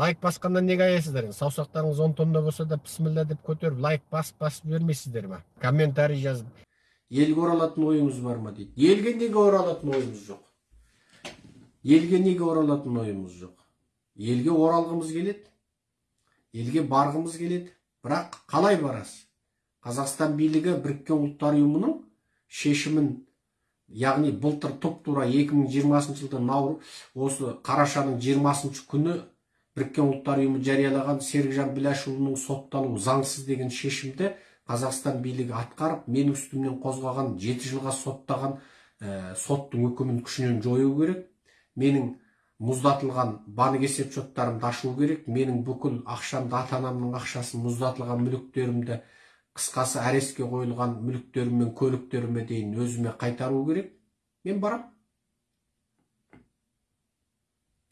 лайк басқаннан неге аяйсыздар? енді саусақтарыңыз он тонна болса да бісміллә деп көтеріп лайк басып басып жібермейсіздер ма? Комментарий жазып. Елге оралатын ойыңыз бар ма дейді. Елге неге оралатын ойымыз жоқ? Елге неге оралатын ойымыз жоқ? Елге оралғымыз келеді. Елге барғымыз келеді. Бірақ қалай барасыз? Қазақстан билігі біріккен ұлттар ұйымының шешімін яғни былтыр тұп тура 2020 жылдың наур осы қарашаның 20 күні біріккен ұлттар ұйымы жариялаған серікжан біләшұлының сотталуы заңсыз деген шешімді қазақстан билігі атқарып менің үстімнен қозғаған жеті жылға соттаған ә, соттың үкімін күшінен жою керек. Менің мұздатылған банк есеп шоттарымды ашу керек. Менің бүкіл ақшамды ата анамның ақшасын мұздатылған мүліктерімді қысқасы арестке қойылған мүліктерім мен көліктеріме дейін өзіме қайтару керек. Мен барам.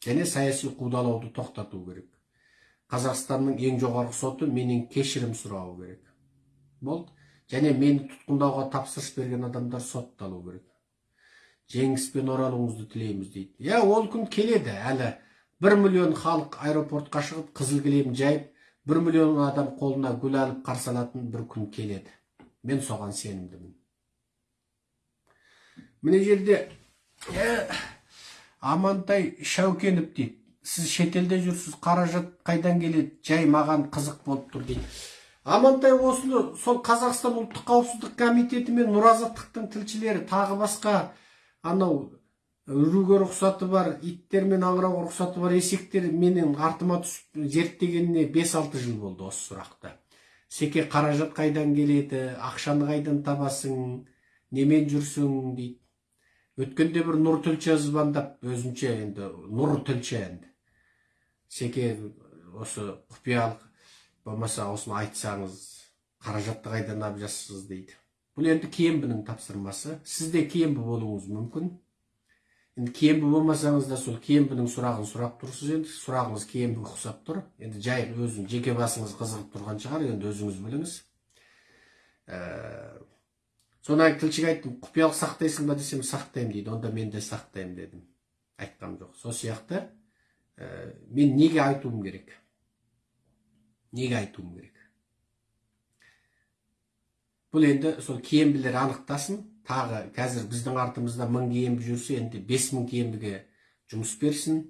Және саяси қудалауды тоқтату керек. Қазақстанның ең жоғарғы соты менен кешірім сұрауы керек. Болды. Және мені тұтқындауға тапсырыс берген адамдар сотталу керек. Жеңіспен оралуыңызды тілейміз дейді. Иә ол күн келеді әлі. Бір миллион халық аэропортқа шығып қызыл кілем жайып бір миллион адам қолына гүл алып қарсы алатын бір күн келеді. Мен соған сенімдімін. Мына жерде амантай шәукенов дейді. Сіз шетелде жүрсіз қаражат қайдан келеді? Жай маған қызық болып тұр дейді. Амантай осыны сол қазақстан ұлттық қауіпсіздік комитеті мен нұр азаттықтың тілшілері тағы басқа анау үруге рұқсаты бар иттер мен аңырауға рұқсаты бар есектер менің артыма түсіп зерттегеніне 5-6 жыл болды осы сұрақты секе қаражат қайдан келеді ақшаны қайдан табасың немен жүрсің дейді. Өткенде бір нұр тілші звондап өзінше енді нұр тілші енді. Секе осы құпиялық болмаса осыны айтсаңыз қаражатты қайдан алып жатсыз дейді. Бұл енді кембінің тапсырмасы. Сіз де кембі болуыңыз мүмкін. Енді кембі болмасаңыз да сол кембінің сұрағын сұрап тұрсыз енді. Сұрағыңыз кембіге ұқсап тұр. Енді жай өзің жеке басыңыз қызығып тұрған шығар. Енді өзіңіз біліңіз. Ә, содан тілшіге айттым құпиялық сақтайсың ба десем сақтаймын дейді онда мен де сақтаймын дедім. Айтқам жоқ. Сол сияқты ә, мен неге айтуым керек? Неге айтуым керек? Бұл енді сол киімбілер анықтасын. Тағы қазір біздің артымызда мың киімбі жүрсе енді бес мың киембіге жұмыс берсін.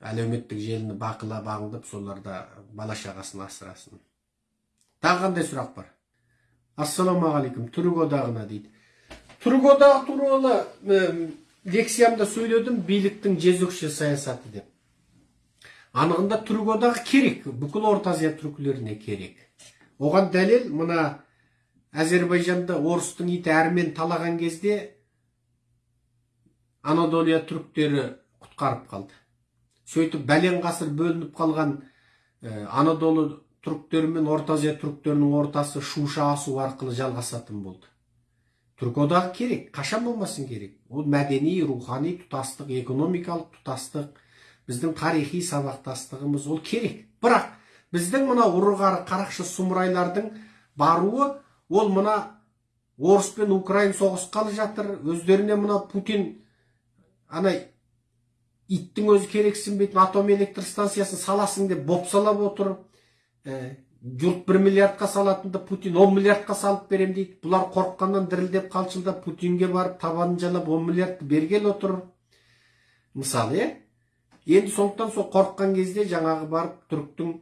Әлеуметтік желіні бақылап аңдып соларда бала шағасын асырасын. Тағы қандай сұрақ бар? Ассалаумағалейкум түрік одағына дейді түрік одағы туралы лекциямда сөйледім биліктің жезөкше саясаты деп анығында түрік одағы керек бүкіл орта азия түркілеріне керек оған дәлел мына әзербайжанда орыстың иті әрмен талаған кезде анадолия түріктері құтқарып қалды сөйтіп бәлен ғасыр бөлініп қалған ә, анадолы түріктері мен орта азия түріктерінің ортасы шуша асу арқылы жалғасатын болды. Түрік одағы керек қашан болмасын керек? Ол мәдени рухани тұтастық экономикалық тұтастық біздің тарихи сабақтастығымыз ол керек. Бірақ біздің мына ұры қарақшы сұмырайлардың баруы ол мына орыс пен украин соғысқалы жатыр өздеріне мына путин ана иттің өзі керексінбейтін атом электр станциясын саласың деп бопсалап отыр. Жұрт бір миллиардқа салатынды путин он миллиардқа салып берем дейді. Бұлар қорыққаннан дірілдеп қалшылдап путинге барып табанын жалап он миллиардты бергелі отыр. Мысалы иә енді сондықтан сол қорыққан кезде жаңағы барып түріктің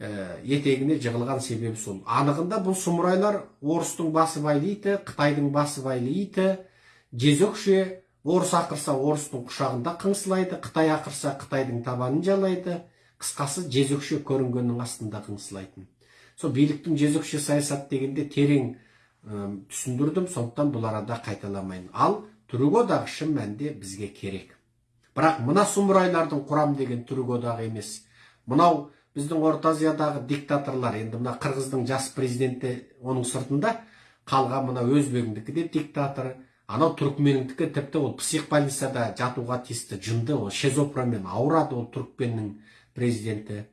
ә, етегіне жығылған себебі сол. Анығында бұл сұмырайлар орыстың басы байлайды қытайдың басы байлайды жезөкше орыс ақырса орыстың құшағында қыңсылайды қытай ақырса қытайдың табанын жалайды. Қысқасы жезөкше көрінгеннің астында қыңсылайтын сол биліктің жезөкше саясат дегенде терең түсіндірдім сондықтан бұл арада қайталамайын. Ал түрік одағы шын мәнінде бізге керек. Бірақ мына сұмырайлардың құрам деген түрік одағы емес. Мынау біздің орта азиядағы диктаторлар енді мына қырғыздың жас президенті оның сыртында қалған мына өзбегіңдікі де диктатор анау түрікменіңдікі тіпті ол психбольницада жатуға тиісті жынды ол шизофренмен ауырады ол түрікменнің президенті.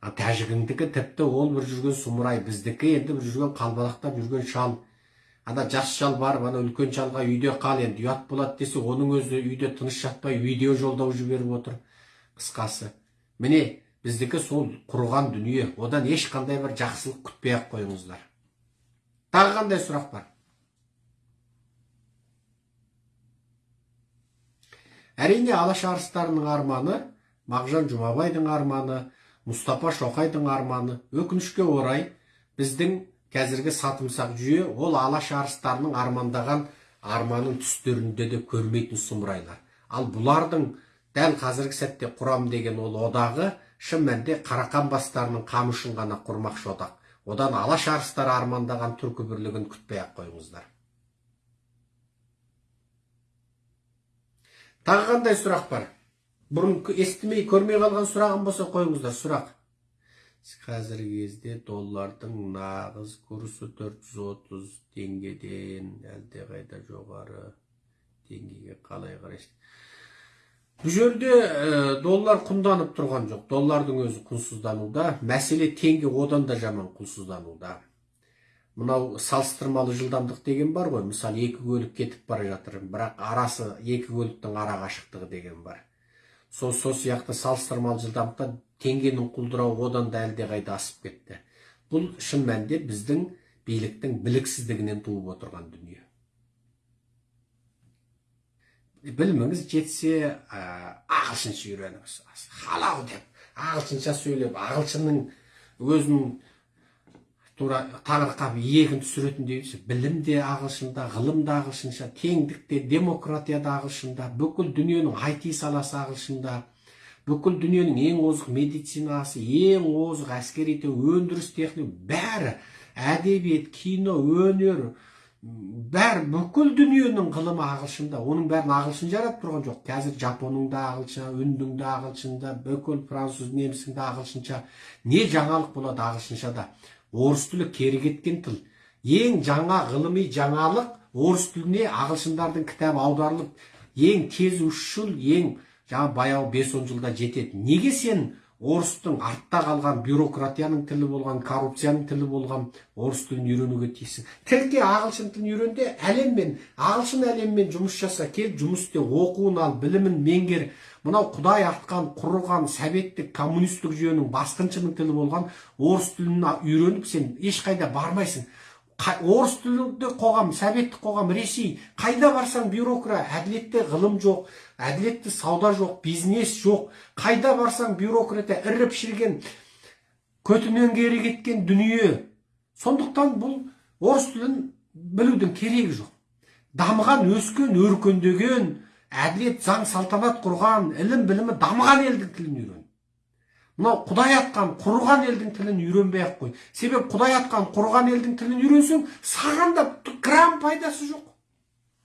Тәжігіңдікі тіпті ол бір жүрген сұмырай біздікі енді бір жүрген қалбалақтап жүрген шал. Ана жас шал барып ана үлкен шалға үйде қал енді ұят болады десе оның өзі үйде тыныш жатпай видео жолдау жіберіп отыр. Қысқасы. Міне біздікі сол құрған дүние. Одан ешқандай бір жақсылық күтпей ақ қойыңыздар. Тағы қандай сұрақ бар? Әрине алаш арыстарының арманы мағжан жұмабайдың арманы мұстапа шоқайдың арманы өкінішке орай біздің қазіргі сатымсақ жүйе ол алаш арыстарының армандаған арманын түстерінде де көрмейтін сұмырайлар. Ал бұлардың дәл қазіргі сәтте құрам деген ол одағы шын мәнінде қарақан бастарының қамы үшін ғана құрмақшы одақ. Одан алаш арыстары армандаған түркі бірлігін күтпей ақ қойыңыздар. Тағы қандай сұрақ бар? Бұрын естімей көрмей қалған сұрағым болса қойыңыздар сұрақ қазіргі кезде доллардың нағыз курсы 430 теңгеден әлдеқайда жоғары теңгеге қалай қарайсыз бұл жерде доллар құнданып тұрған жоқ доллардың өзі құнсыздануда мәселе теңге одан да жаман құнсыздануда мынау салыстырмалы жылдамдық деген бар ғой мысалы екі көлік кетіп бара жатыр бірақ арасы екі көліктің ара қашықтығы деген бар сол сол сияқты салыстырмалы жылдамдықта теңгенің құлдырауы одан да әлдеқайда асып кетті. Бұл шын мәнінде біздің биліктің біліксіздігінен туып отырған дүние. Біліміңіз жетсе ә, ағылшынша үйреніңіз. Халал деп ағылшынша сөйлеп ағылшынның өзінің тура таңырқап иегін түсіретіндей білім де ағылшында ғылым да ағылшынша теңдік те демократия да ағылшында бүкіл дүниенің айти саласы ағылшында бүкіл дүниенің ең озық медицинасы ең озық әскери өндіріс техника бәрі әдебиет кино өнер бәрі бүкіл дүниенің ғылымы ағылшында. Оның бәрін ағылшын жаратып тұрған жоқ. Қазір жапонның да ағылшын үндің де ағылшында бүкіл француз немістің де ағылшынша. Не жаңалық болады ағылшыншада? Орыс тілі кері кеткен тіл. Ең жаңа ғылыми жаңалық орыс тіліне ағылшындардың кітабы аударылып ең тез үш жыл ең жаңа баяу бес он жылда жетеді. Неге сен орыстың артта қалған бюрократияның тілі болған коррупцияның тілі болған орыс тілін үйренуге тиіссің. Тірке ағылшын тілін үйрен де әлеммен ағылшын әлеммен жұмыс жаса кел жұмыс істе оқуын ал білімін меңгер. Мынау құдай артқан құрған советтік коммунистік жүйенің басқыншының тілі болған орыс тілін үйреніп сен ешқайда бармайсың. Орыс тілді қоғам советтік қоғам ресей. Қайда барсаң бюрократ әділетті ғылым жоқ әділетті сауда жоқ бизнес жоқ. Қайда барсаң бюрократия іріп шіріген көтінен кері кеткен дүние. Сондықтан бұл орыс тілін білудің керегі жоқ. Дамыған өскен өркендеген әділет заң салтанат құрған ілім білімі дамыған елдің тілін үйрен. Мынау құдай атқан құрған елдің тілін үйренбей ақ қой. Себебі құдай атқан құрған елдің тілін үйренсең саған да грамм пайдасы жоқ